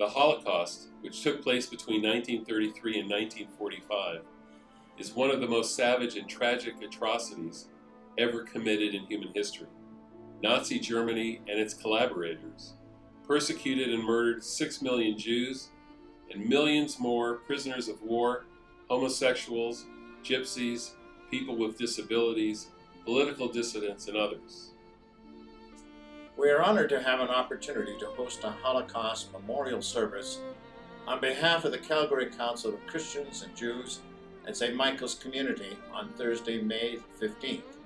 The Holocaust, which took place between 1933 and 1945, is one of the most savage and tragic atrocities ever committed in human history. Nazi Germany and its collaborators persecuted and murdered 6 million Jews and millions more prisoners of war, homosexuals, gypsies, people with disabilities, political dissidents, and others. We are honored to have an opportunity to host a Holocaust memorial service on behalf of the Calgary Council of Christians and Jews at St. Michael's Community on Thursday, May 15th.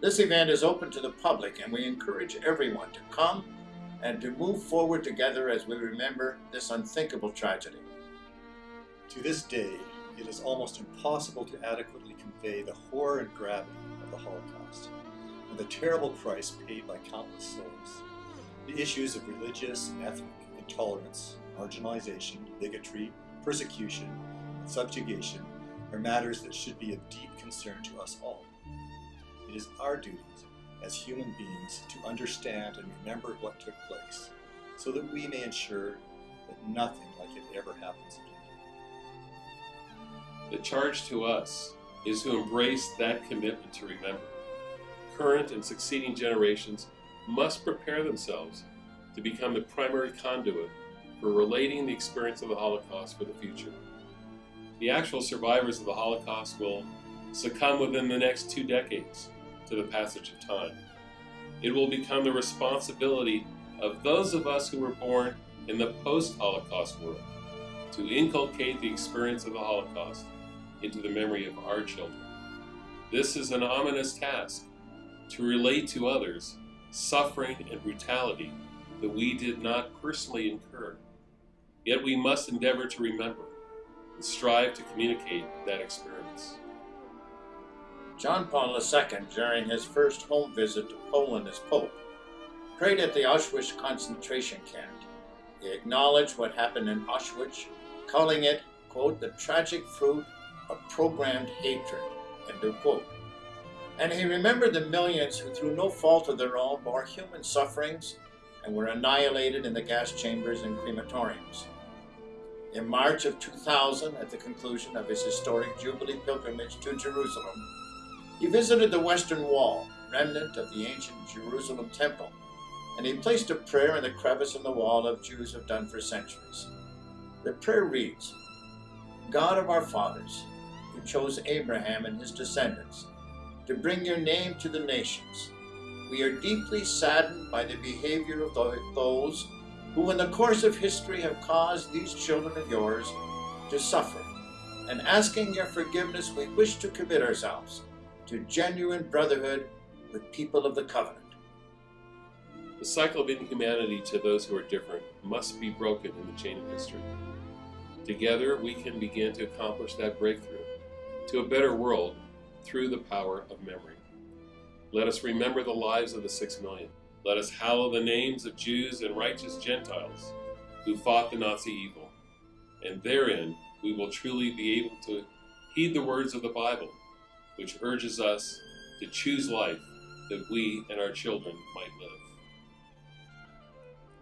This event is open to the public and we encourage everyone to come and to move forward together as we remember this unthinkable tragedy. To this day, it is almost impossible to adequately convey the horror and gravity of the Holocaust and the terrible price paid by countless souls. The issues of religious and ethnic intolerance, marginalization, bigotry, persecution, and subjugation are matters that should be of deep concern to us all. It is our duty as human beings to understand and remember what took place so that we may ensure that nothing like it ever happens again. The charge to us is to embrace that commitment to remember. Current and succeeding generations must prepare themselves to become the primary conduit for relating the experience of the Holocaust for the future. The actual survivors of the Holocaust will succumb within the next two decades to the passage of time. It will become the responsibility of those of us who were born in the post-Holocaust world to inculcate the experience of the Holocaust into the memory of our children. This is an ominous task, to relate to others suffering and brutality that we did not personally incur. Yet we must endeavor to remember and strive to communicate that experience. John Paul II, during his first home visit to Poland as Pope, prayed at the Auschwitz concentration camp. He acknowledged what happened in Auschwitz, calling it, quote, the tragic fruit of programmed hatred, end of quote. And he remembered the millions who, through no fault of their own, bore human sufferings and were annihilated in the gas chambers and crematoriums. In March of 2000, at the conclusion of his historic Jubilee pilgrimage to Jerusalem, he visited the Western Wall, remnant of the ancient Jerusalem Temple, and he placed a prayer in the crevice in the wall of Jews have done for centuries. The prayer reads, God of our fathers, who chose Abraham and his descendants to bring your name to the nations, we are deeply saddened by the behavior of those who in the course of history have caused these children of yours to suffer. And asking your forgiveness, we wish to commit ourselves to genuine brotherhood with people of the covenant. The cycle of inhumanity to those who are different must be broken in the chain of history. Together, we can begin to accomplish that breakthrough to a better world through the power of memory. Let us remember the lives of the six million. Let us hallow the names of Jews and righteous Gentiles who fought the Nazi evil. And therein we will truly be able to heed the words of the Bible, which urges us to choose life that we and our children might live.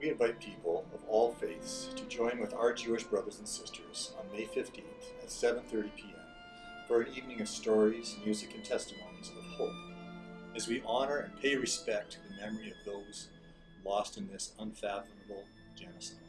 We invite people of all faiths to join with our Jewish brothers and sisters on May 15th at 7.30 p.m. for an evening of stories, music, and testimonies of hope as we honor and pay respect to the memory of those lost in this unfathomable genocide.